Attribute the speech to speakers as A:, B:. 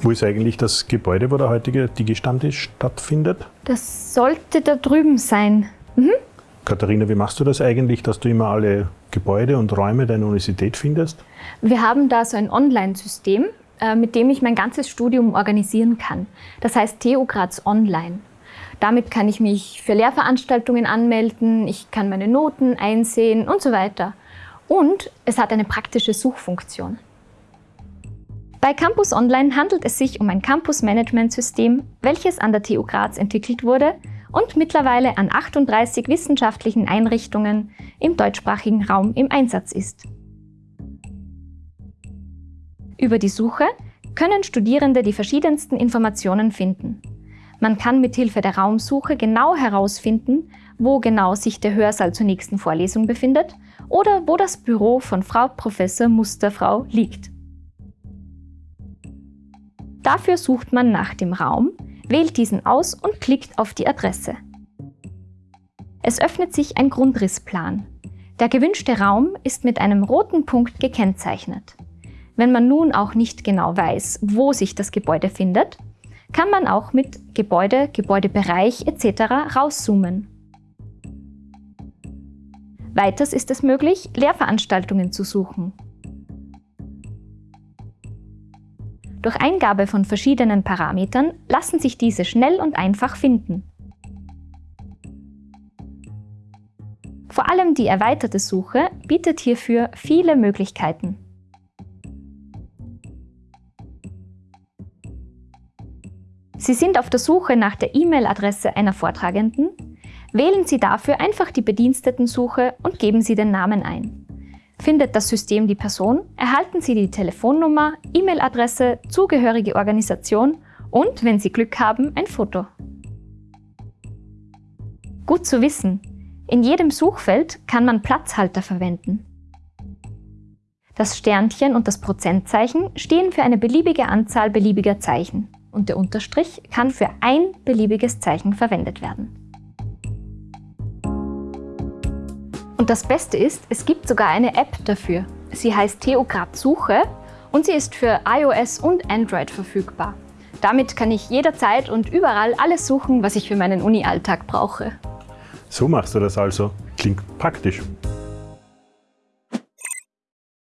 A: Wo ist eigentlich das Gebäude, wo der heutige Digi-Stammtisch stattfindet?
B: Das sollte da drüben sein. Mhm.
A: Katharina, wie machst du das eigentlich, dass du immer alle Gebäude und Räume deiner Universität findest?
B: Wir haben da so ein Online-System, äh, mit dem ich mein ganzes Studium organisieren kann. Das heißt TU Graz Online. Damit kann ich mich für Lehrveranstaltungen anmelden, ich kann meine Noten einsehen und so weiter. Und es hat eine praktische Suchfunktion. Bei Campus Online handelt es sich um ein Campus-Management-System, welches an der TU Graz entwickelt wurde und mittlerweile an 38 wissenschaftlichen Einrichtungen im deutschsprachigen Raum im Einsatz ist. Über die Suche können Studierende die verschiedensten Informationen finden. Man kann mithilfe der Raumsuche genau herausfinden, wo genau sich der Hörsaal zur nächsten Vorlesung befindet oder wo das Büro von Frau Professor Musterfrau liegt. Dafür sucht man nach dem Raum, wählt diesen aus und klickt auf die Adresse. Es öffnet sich ein Grundrissplan. Der gewünschte Raum ist mit einem roten Punkt gekennzeichnet. Wenn man nun auch nicht genau weiß, wo sich das Gebäude findet, kann man auch mit Gebäude, Gebäudebereich etc. rauszoomen. Weiters ist es möglich, Lehrveranstaltungen zu suchen. Durch Eingabe von verschiedenen Parametern lassen sich diese schnell und einfach finden. Vor allem die erweiterte Suche bietet hierfür viele Möglichkeiten. Sie sind auf der Suche nach der E-Mail-Adresse einer Vortragenden? Wählen Sie dafür einfach die Bedienstetensuche und geben Sie den Namen ein. Findet das System die Person, erhalten Sie die Telefonnummer, E-Mail-Adresse, zugehörige Organisation und, wenn Sie Glück haben, ein Foto. Gut zu wissen, in jedem Suchfeld kann man Platzhalter verwenden. Das Sternchen und das Prozentzeichen stehen für eine beliebige Anzahl beliebiger Zeichen und der Unterstrich kann für ein beliebiges Zeichen verwendet werden. Und das Beste ist, es gibt sogar eine App dafür. Sie heißt Theograd Suche und sie ist für iOS und Android verfügbar. Damit kann ich jederzeit und überall alles suchen, was ich für meinen Uni-Alltag brauche.
A: So machst du das also. Klingt praktisch.